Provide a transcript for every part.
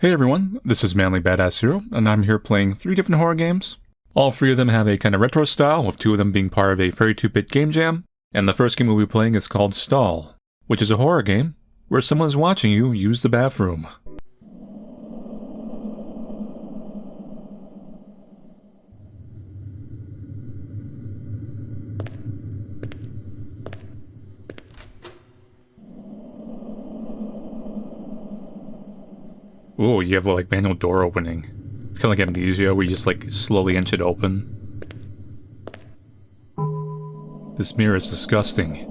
Hey everyone, this is Manly Badass Hero, and I'm here playing three different horror games. All three of them have a kind of retro style, with two of them being part of a 32-Bit game jam, and the first game we'll be playing is called Stall, which is a horror game where someone's watching you use the bathroom. Ooh, you have like manual door opening. It's kind of like Amnesia, where you just like slowly inch it open. This mirror is disgusting.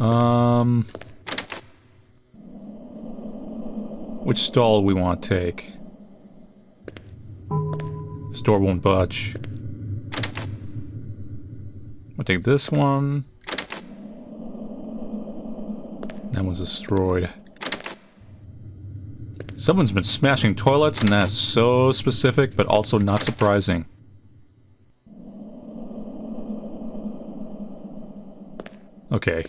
Um... Which stall we want to take? This door won't budge. I'll take this one. That destroyed. Someone's been smashing toilets, and that's so specific, but also not surprising. Okay.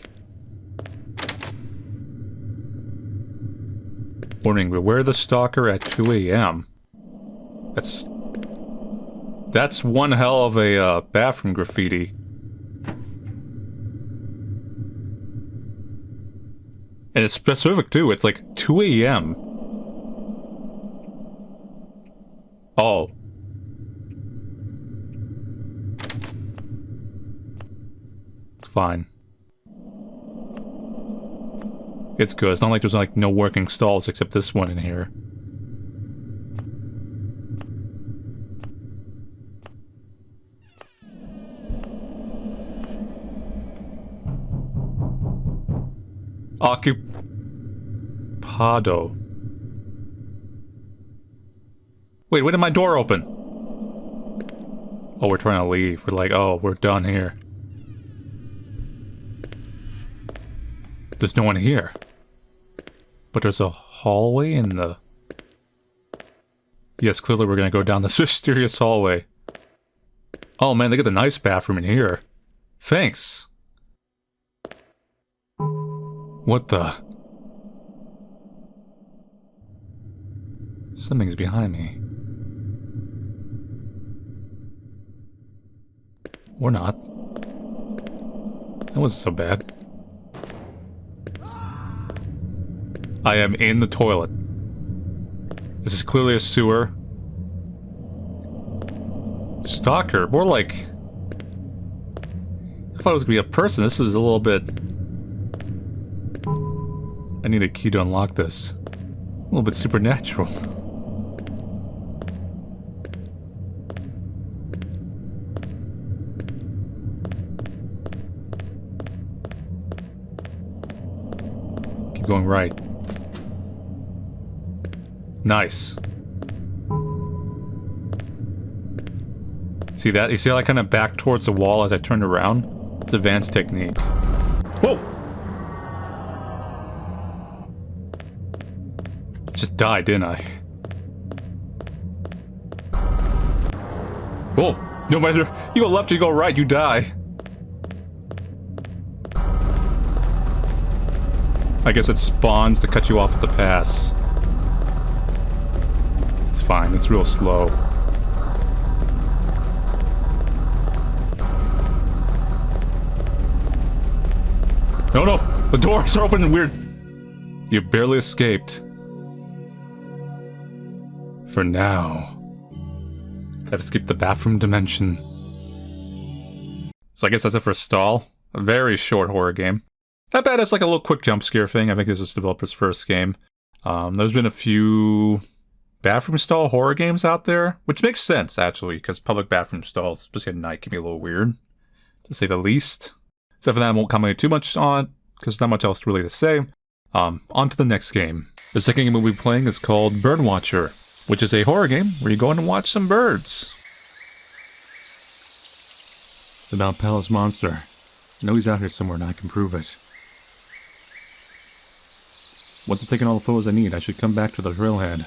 Warning, beware the stalker at 2 a.m. That's... That's one hell of a uh, bathroom graffiti. And it's specific too, it's like 2 a.m. Oh. It's fine. It's good. It's not like there's like no working stalls except this one in here. Occupado. Wait, when did my door open? Oh, we're trying to leave. We're like, oh, we're done here. There's no one here. But there's a hallway in the... Yes, clearly we're gonna go down this mysterious hallway. Oh man, they got a nice bathroom in here. Thanks. What the? Something's behind me. Or not. That wasn't so bad. I am in the toilet. This is clearly a sewer. Stalker, more like... I thought it was gonna be a person. This is a little bit... I need a key to unlock this. A little bit supernatural. Keep going right. Nice. See that? You see how I kind of backed towards the wall as I turned around? It's advanced technique. Whoa! Died, didn't I? Oh, No matter you go left you go right, you die. I guess it spawns to cut you off at the pass. It's fine, it's real slow. No, no! The doors are open weird! You barely escaped. For now. I've escaped the bathroom dimension. So I guess that's it for Stall. A very short horror game. Not bad as like a little quick jump scare thing. I think this is developer's first game. Um, there's been a few bathroom stall horror games out there, which makes sense actually, because public bathroom stalls, especially at night, can be a little weird, to say the least. Except for that, I won't comment too much on, because there's not much else really to say. Um, on to the next game. The second game we'll be playing is called Birdwatcher which is a horror game where you go in and watch some birds. It's about Palace Monster. I know he's out here somewhere and I can prove it. Once I've taken all the photos I need, I should come back to the trailhead.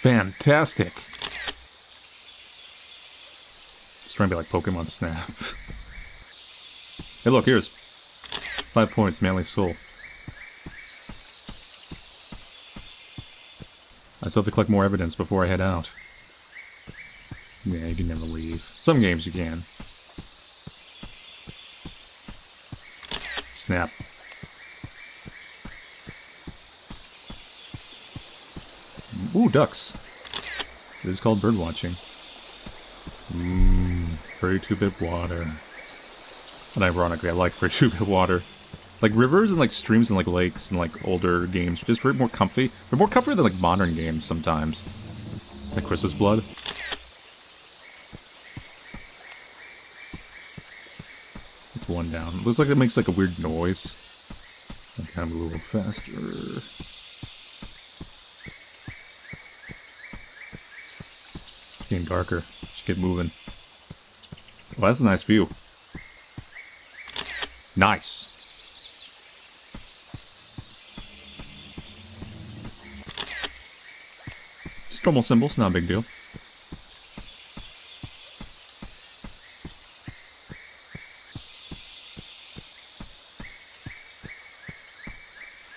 Fantastic! It's trying to be like Pokemon Snap. hey, look, here's five points, Manly Soul. I still have to collect more evidence before I head out. Yeah, you can never leave. Some games you can. Snap. Ooh, ducks. This is called bird watching. Mmm, 32-bit water. And ironically, I like 32-bit water. Like rivers and like streams and like lakes and like older games, just very more comfy. They're more comfy than like modern games sometimes. Like Chris's Blood. It's one down. Looks like it makes like a weird noise. I kind of a little faster. Getting darker. Just get moving. Well, that's a nice view. Nice. Normal symbols, not a big deal.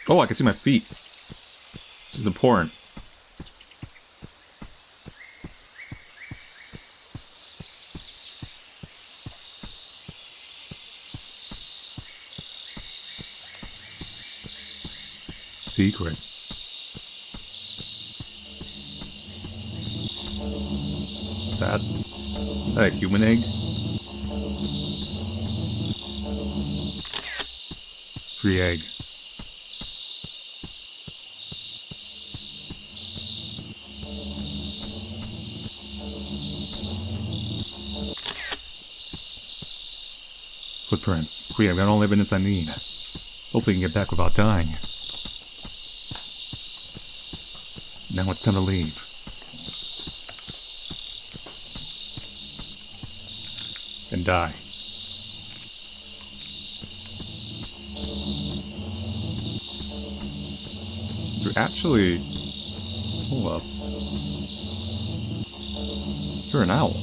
Oh, I can see my feet. This is important. Secret. That, is that a human egg? Free egg. Footprints. Great, I've got all the evidence I need. Hopefully I can get back without dying. Now it's time to leave. Die. You're actually... Hold up. You're an owl.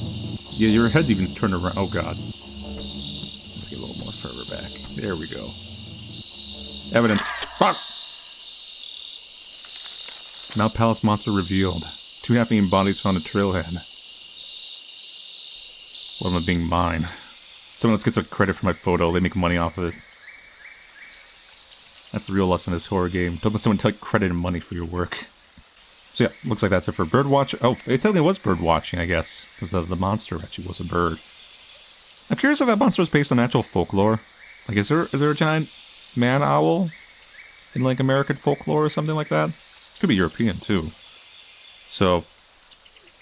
Yeah, your head's even turned around. Oh god. Let's get a little more further back. There we go. Evidence. Fuck! Mount Palace monster revealed. Two half-eaten bodies found a trailhead. One am I being mine. Someone else gets a credit for my photo. They make money off of it. That's the real lesson of this horror game. Don't let someone take credit and money for your work. So yeah, looks like that's it for birdwatch. Oh, it totally was bird watching, I guess, because the, the monster actually was a bird. I'm curious if that monster was based on actual folklore. Like, is there is there a giant man owl in like American folklore or something like that? Could be European too. So,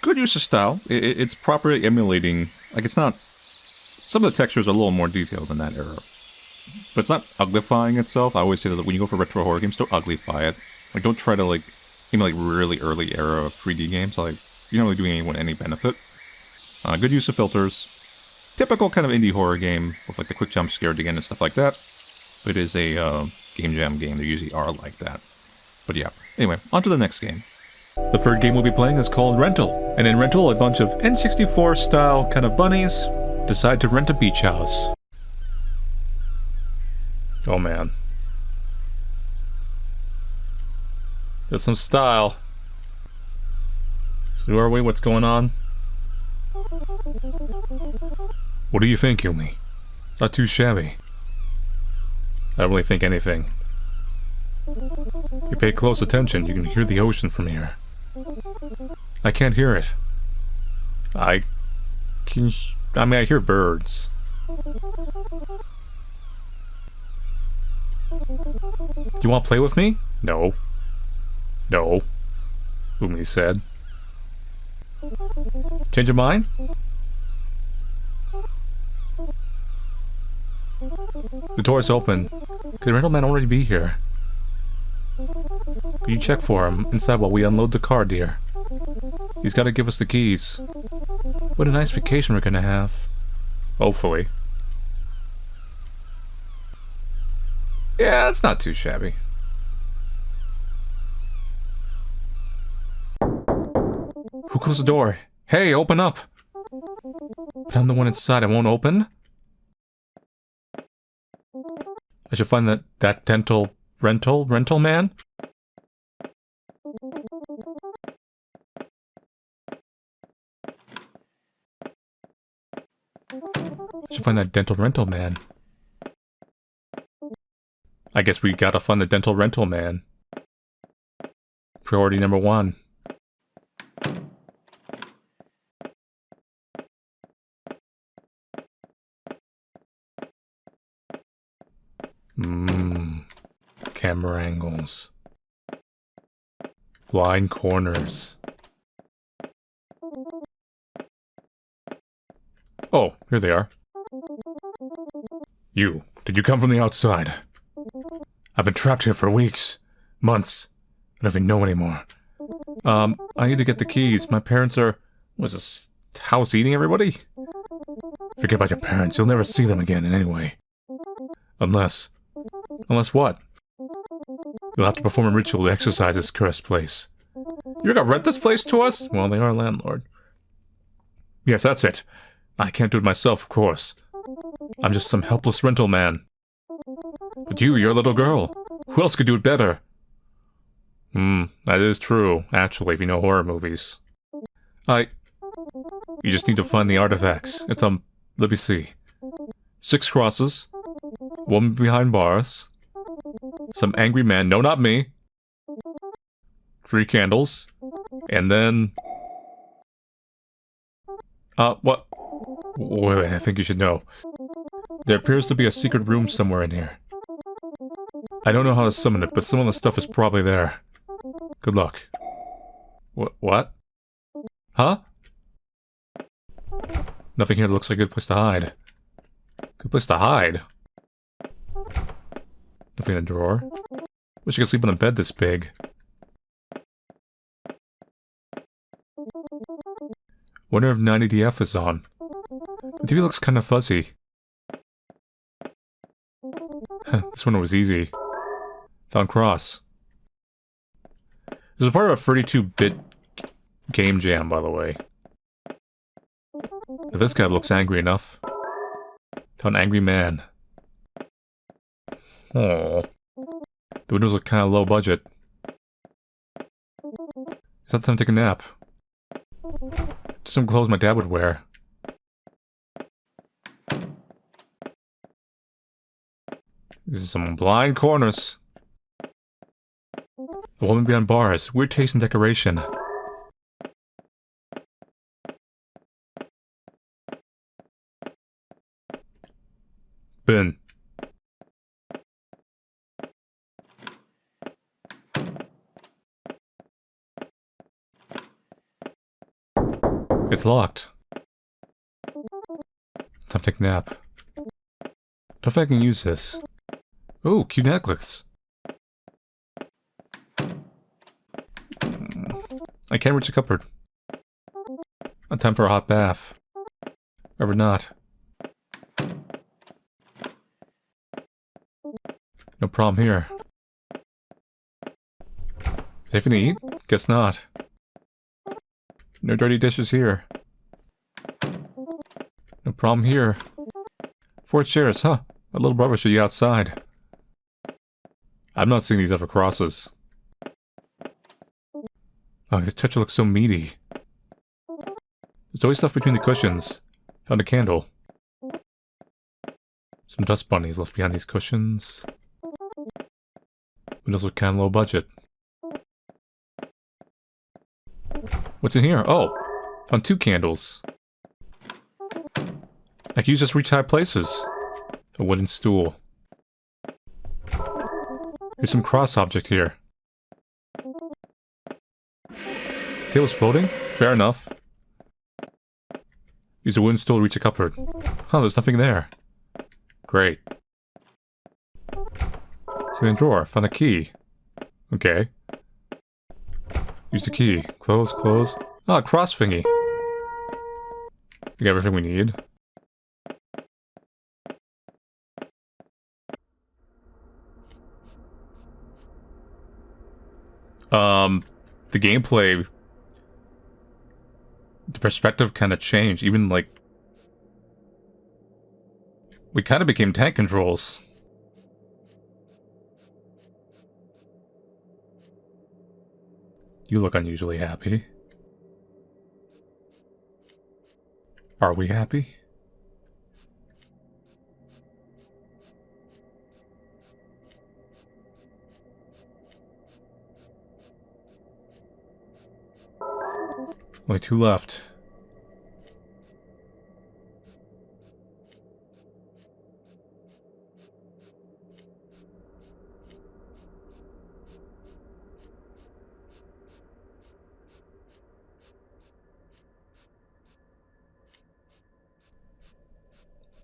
good use of style. It, it's properly emulating. Like it's not. Some of the textures are a little more detailed in that era, but it's not uglifying itself. I always say that when you go for retro horror games, don't uglify it. Like don't try to like even like really early era 3D games. Like you're not really doing anyone any benefit. Uh, good use of filters. Typical kind of indie horror game with like the quick jump scared again and stuff like that. But it is a uh, game jam game. They usually are like that. But yeah. Anyway, on to the next game. The third game we'll be playing is called Rental. And in Rental, a bunch of N64 style kind of bunnies decide to rent a beach house. Oh man. There's some style. So who are we? What's going on? What do you think, Yumi? It's not too shabby. I don't really think anything. You pay close attention, you can hear the ocean from here. I can't hear it. I can... I mean, I hear birds. Do you want to play with me? No. No. Umi said. Change your mind? The door is open. Could the rental man already be here? Could you check for him inside while we unload the car, dear? He's got to give us the keys. What a nice vacation we're gonna have. Hopefully. Yeah, it's not too shabby. Who closed the door? Hey, open up! But I'm the one inside. I won't open? I should find that, that dental rental rental man? Should find that dental rental man. I guess we gotta find the dental rental man. Priority number one. Mmm. Camera angles. Blind corners. Oh, here they are. You, did you come from the outside? I've been trapped here for weeks, months. I don't even know anymore. Um, I need to get the keys. My parents are... Was this house eating everybody? Forget about your parents. You'll never see them again in any way. Unless... Unless what? You'll have to perform a ritual to exorcise this cursed place. You're gonna rent this place to us? Well, they are landlord. Yes, that's it. I can't do it myself, of course. I'm just some helpless rental man. But you, you're a little girl. Who else could do it better? Hmm, that is true, actually, if you know horror movies. I... You just need to find the artifacts. It's, um, let me see. Six crosses. Woman behind bars. Some angry man. No, not me. Three candles. And then... Uh, what? Wait, wait, I think you should know. There appears to be a secret room somewhere in here. I don't know how to summon it, but some of the stuff is probably there. Good luck. What? What? Huh? Nothing here looks like a good place to hide. Good place to hide? Nothing in the drawer. Wish I could sleep on a bed this big. Wonder if 90DF is on. The TV looks kind of fuzzy. this one was easy. Found Cross. This is part of a 32-bit game jam, by the way. This guy looks angry enough. Found Angry Man. Oh. The windows look kind of low budget. Is that time to take a nap? Just some clothes my dad would wear. This is some blind corners. The woman behind bars. Weird taste in decoration. Ben. It's locked. Time to take a nap. Don't think I can use this. Oh, cute necklace. I can't reach the cupboard. Time for a hot bath. Or not. No problem here. Safe to eat? Guess not. No dirty dishes here. No problem here. Four chairs, huh? My little brother should be outside. I'm not seeing these other crosses. Oh, this touch looks so meaty. There's always stuff between the cushions. Found a candle. Some dust bunnies left behind these cushions. Windows look kinda low budget. What's in here? Oh! Found two candles. I can use this to reach high places. A wooden stool. Here's some cross object here. Table's floating? Fair enough. Use a wooden stool to reach a cupboard. Huh, there's nothing there. Great. In drawer. Found a key. Okay. Use the key. Close, close. Ah, cross thingy. We got everything we need. um, the gameplay, the perspective kind of changed. Even like, we kind of became tank controls. You look unusually happy. Are we happy? Only two left.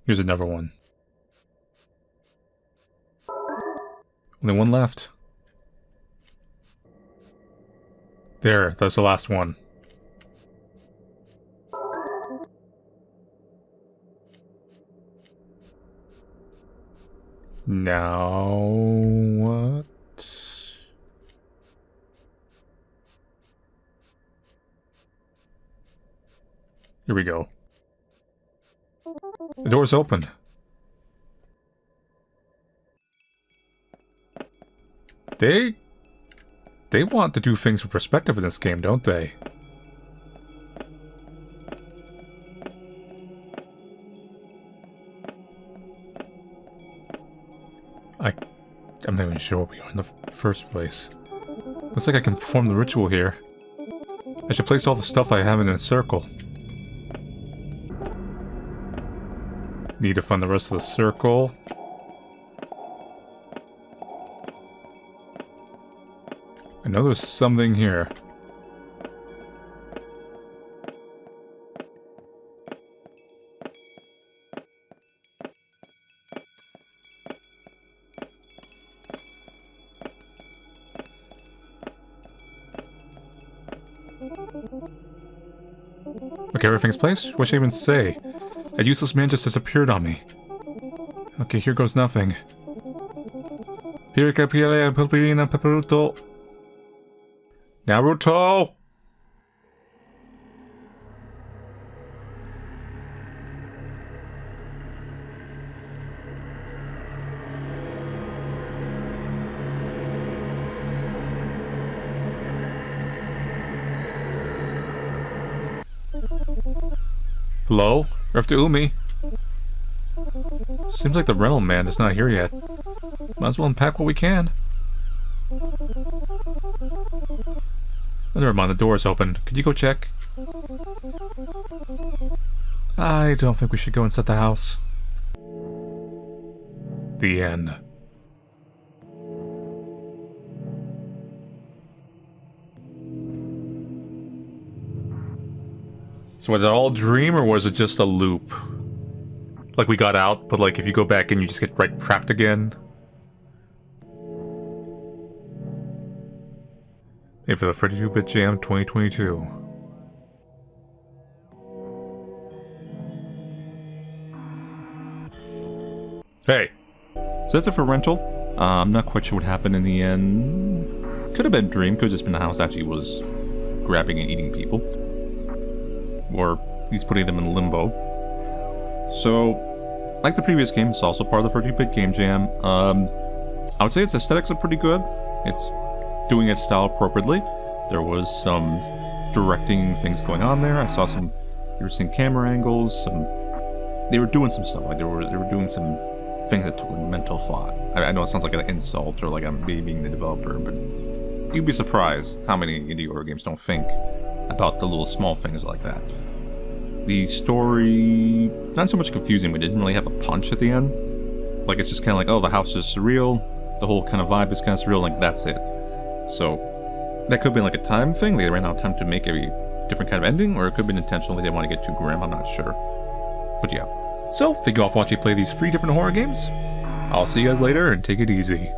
Here's another one. Only one left. There, that's the last one. Now what? Here we go. The door's open. They... They want to do things with perspective in this game, don't they? I'm not even sure what we are in the first place. Looks like I can perform the ritual here. I should place all the stuff I have in a circle. Need to find the rest of the circle. I know there's something here. Everything's placed? What should I even say? That useless man just disappeared on me. Okay, here goes nothing. Naruto! Hello? To Umi. Seems like the rental man is not here yet. Might as well unpack what we can. Never mind, the door is open. Could you go check? I don't think we should go inside the house. The end. So was it all dream or was it just a loop? Like we got out, but like if you go back in you just get right trapped again? Hey, for the 32-bit jam 2022. Hey. So that's it for rental. Uh, I'm not quite sure what happened in the end. Could have been Dream, could have just been the house actually was grabbing and eating people or he's putting them in limbo. So, like the previous game, it's also part of the 30-bit game jam. Um, I would say its aesthetics are pretty good. It's doing its style appropriately. There was some directing things going on there. I saw some interesting camera angles. Some they were doing some stuff like they were they were doing some things that took mental thought. I, I know it sounds like an insult or like I'm being the developer, but you'd be surprised how many indie horror games don't think about the little small things like that. The story, not so much confusing, it didn't really have a punch at the end. Like, it's just kind of like, oh, the house is surreal, the whole kind of vibe is kind of surreal, like, that's it. So, that could be like a time thing, they ran out of time to make a different kind of ending, or it could been intentional, they didn't want to get too grim, I'm not sure. But yeah. So, thank you all for watching play these three different horror games. I'll see you guys later, and take it easy.